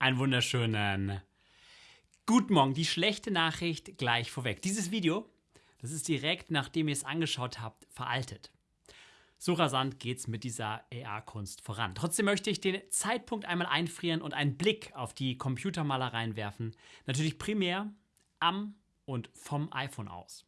Einen wunderschönen guten Morgen. Die schlechte Nachricht gleich vorweg. Dieses Video, das ist direkt nachdem ihr es angeschaut habt, veraltet. So rasant geht es mit dieser AR-Kunst voran. Trotzdem möchte ich den Zeitpunkt einmal einfrieren und einen Blick auf die Computermalereien werfen. Natürlich primär am und vom iPhone aus.